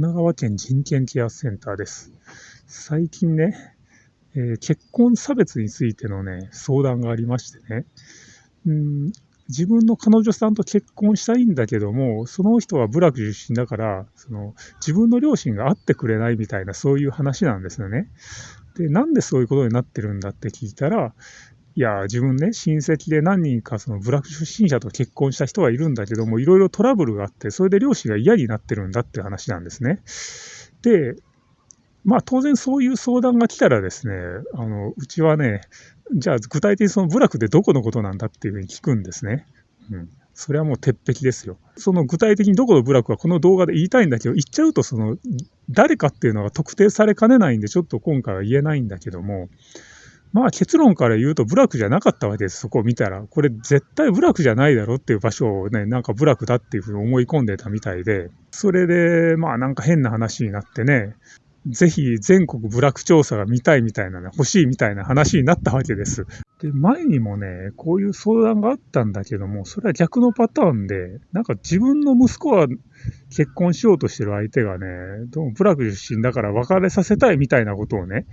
神奈川県人権ケアセンターです。最近ね、えー、結婚差別についてのね、相談がありましてね、うん自分の彼女さんと結婚したいんだけども、その人は部落出身だから、その自分の両親が会ってくれないみたいな、そういう話なんですよね。で、なんでそういうことになってるんだって聞いたら、いや、自分ね、親戚で何人かその部落出身者と結婚した人はいるんだけども、いろいろトラブルがあって、それで両親が嫌になってるんだって話なんですね。で、まあ当然そういう相談が来たらですね、あの、うちはね、じゃあ具体的にその部落でどこのことなんだっていうふうに聞くんですね。うん。それはもう鉄壁ですよ。その具体的にどこの部落はこの動画で言いたいんだけど、言っちゃうとその誰かっていうのが特定されかねないんで、ちょっと今回は言えないんだけども、まあ結論から言うと部落じゃなかったわけです、そこを見たら。これ絶対部落じゃないだろっていう場所をね、なんか部落だっていうふうに思い込んでたみたいで、それで、まあなんか変な話になってね、ぜひ全国部落調査が見たいみたいなね、欲しいみたいな話になったわけです。で、前にもね、こういう相談があったんだけども、それは逆のパターンで、なんか自分の息子は結婚しようとしてる相手がね、どうも部落出身だから別れさせたいみたいなことをね、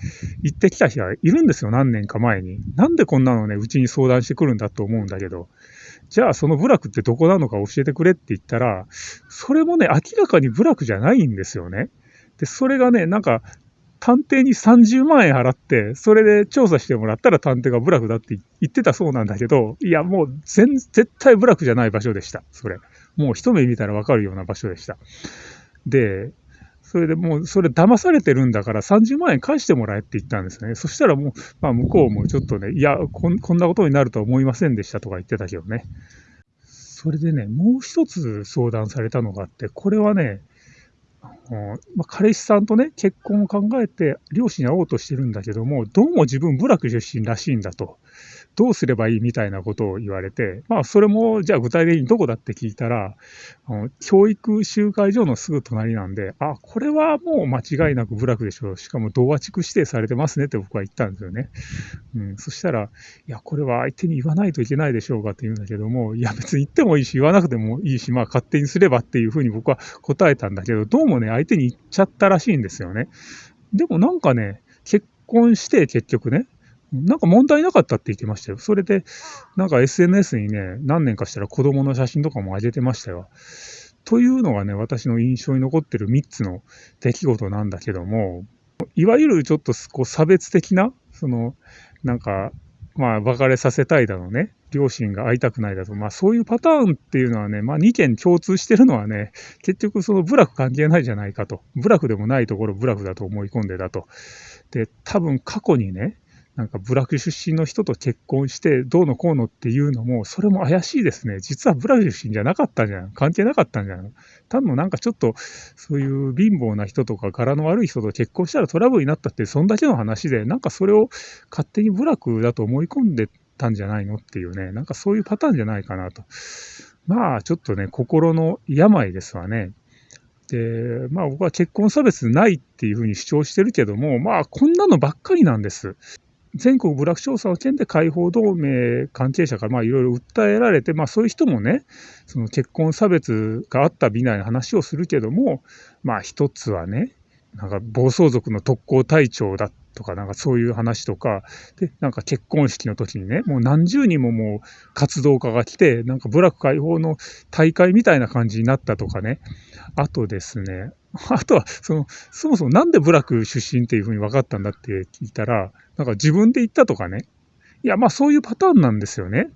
言ってきた人がいるんですよ、何年か前に。なんでこんなのね、うちに相談してくるんだと思うんだけど。じゃあその部落ってどこなのか教えてくれって言ったら、それもね、明らかに部落じゃないんですよね。で、それがね、なんか、探偵に30万円払って、それで調査してもらったら探偵が部落だって言ってたそうなんだけど、いや、もう全、絶対部落じゃない場所でした。それ。もう一目見たらわかるような場所でした。で、それでもう、それ騙されてるんだから30万円返してもらえって言ったんですね。そしたらもう、まあ向こうもちょっとね、いやこん、こんなことになるとは思いませんでしたとか言ってたけどね。それでね、もう一つ相談されたのがあって、これはね、まあ、彼氏さんとね、結婚を考えて、両親に会おうとしてるんだけども、どうも自分、部落出身らしいんだと。どうすればいいみたいなことを言われて、まあ、それも、じゃあ具体的にどこだって聞いたら、あの教育集会所のすぐ隣なんで、あ、これはもう間違いなく部落でしょう。しかも同和地区指定されてますねって僕は言ったんですよね。うん、そしたら、いや、これは相手に言わないといけないでしょうかって言うんだけども、いや、別に言ってもいいし、言わなくてもいいし、まあ、勝手にすればっていうふうに僕は答えたんだけど、どうもね、相手に言っちゃったらしいんですよね。でもなんかね、結婚して結局ね、なんか問題なかったって言ってましたよ。それで、なんか SNS にね、何年かしたら子供の写真とかも上げてましたよ。というのがね、私の印象に残ってる3つの出来事なんだけども、いわゆるちょっとこう差別的な、その、なんか、まあ、別れさせたいだろうね。両親が会いたくないだと。まあ、そういうパターンっていうのはね、まあ、2件共通してるのはね、結局その部落関係ないじゃないかと。部落でもないところ部落だと思い込んでだと。で、多分過去にね、なんか部落出身の人と結婚してどうのこうのっていうのも、それも怪しいですね。実は部落出身じゃなかったんじゃん。関係なかったんじゃん。単のなんかちょっと、そういう貧乏な人とか柄の悪い人と結婚したらトラブルになったって、そんだけの話で、なんかそれを勝手に部落だと思い込んでたんじゃないのっていうね、なんかそういうパターンじゃないかなと。まあちょっとね、心の病ですわね。で、まあ僕は結婚差別ないっていうふうに主張してるけども、まあこんなのばっかりなんです。全国部落調査の件で解放同盟関係者からいろいろ訴えられて、まあ、そういう人もね、その結婚差別があったみたいな話をするけども、まあ一つはね、なんか暴走族の特攻隊長だとか、なんかそういう話とか、で、なんか結婚式の時にね、もう何十人ももう活動家が来て、なんか部落解放の大会みたいな感じになったとかね、あとですね、あとは、その、そもそもなんで部落出身っていうふうに分かったんだって聞いたら、なんか自分で言ったとかね。いや、まあそういうパターンなんですよね。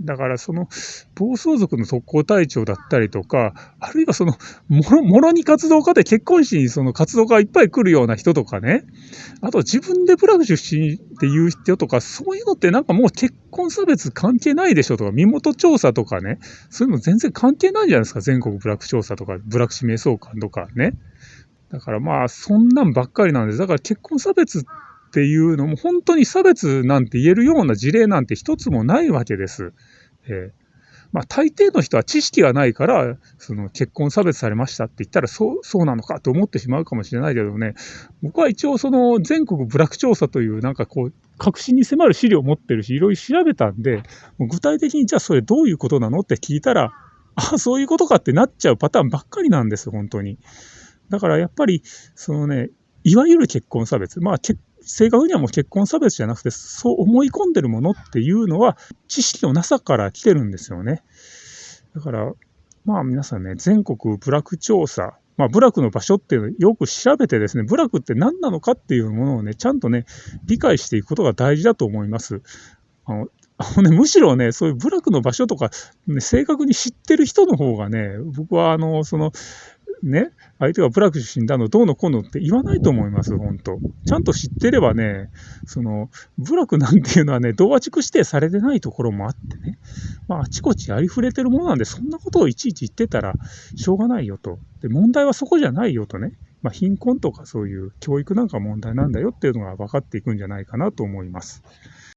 だからその暴走族の特攻隊長だったりとか、あるいはそのもろもろに活動家で結婚式にその活動家がいっぱい来るような人とかね、あと自分で部落出身っていう人とか、そういうのってなんかもう結婚差別関係ないでしょとか、身元調査とかね、そういうの全然関係ないじゃないですか、全国部落調査とか、部落指名相関とかね。だからまあ、そんなんばっかりなんです。だから結婚差別っていうのも本当に差別なんて言えるような事例なんて一つもないわけです。えー、まあ、大抵の人は知識がないから、その結婚差別されましたって言ったらそう、そうなのかと思ってしまうかもしれないけどね、僕は一応その全国部落調査というなんかこう、確信に迫る資料を持ってるし、いろいろ調べたんで、具体的にじゃあそれどういうことなのって聞いたら、ああ、そういうことかってなっちゃうパターンばっかりなんです、本当に。だからやっぱり、そのね、いわゆる結婚差別、まあ結、正確にはもう結婚差別じゃなくて、そう思い込んでるものっていうのは、知識のなさから来てるんですよね。だから、まあ皆さんね、全国部落調査、まあ、部落の場所っていうのをよく調べてですね、部落って何なのかっていうものをね、ちゃんとね、理解していくことが大事だと思います。あのね、むしろね、そういう部落の場所とか、ね、正確に知ってる人の方がね、僕はあの、その、ね、相手が部落出身だの、どうのこうのって言わないと思います、本当。ちゃんと知ってればね、その、部落なんていうのはね、同和地区指定されてないところもあってね、まあ、あちこちありふれてるものなんで、そんなことをいちいち言ってたらしょうがないよと。で、問題はそこじゃないよとね。まあ、貧困とかそういう教育なんか問題なんだよっていうのが分かっていくんじゃないかなと思います。